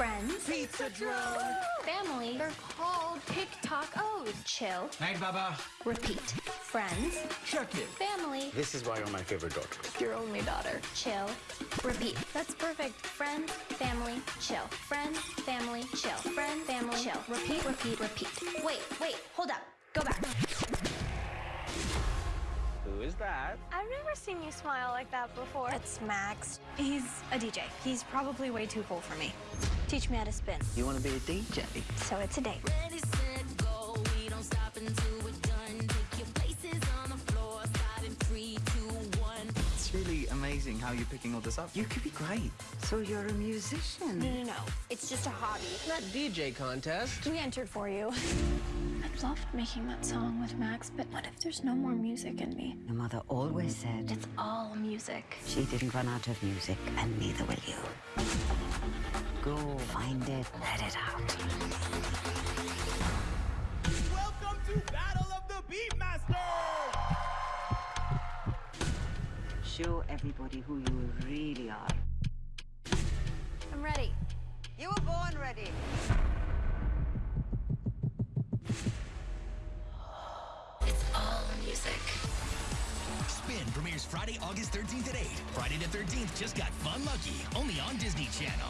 Friends. Pizza drone. Family. They're called TikTokos. Chill. Night, Baba. Repeat. Friends. Check it. Family. This is why you're my favorite daughter. Your only daughter. Chill. Repeat. That's perfect. Friends. Family. Chill. Friends. Family. Chill. Friend. Family. Chill. Repeat. Repeat. Repeat. Wait. Wait. Hold up. Go back. Who is that? I've never seen you smile like that before. It's Max. He's a DJ. He's probably way too cool for me. Teach me how to spin. You want to be a DJ? So it's a date. Ready, set, go. We don't stop until we're done. Take your places on the floor. Start in three, two, one. It's really amazing how you're picking all this up. You could be great. So you're a musician? No, no, no. It's just a hobby. Not DJ contest. We entered for you. I loved making that song with Max, but what if there's no more music in me? Your mother always said It's all music. she didn't run out of music, and neither will you. Go find it, let it out. Welcome to Battle of the Beatmasters! Show everybody who you really are. I'm ready. You were born ready. It's all music. Spin premieres Friday, August 13th at 8. Friday the 13th just got fun lucky, only on Disney Channel.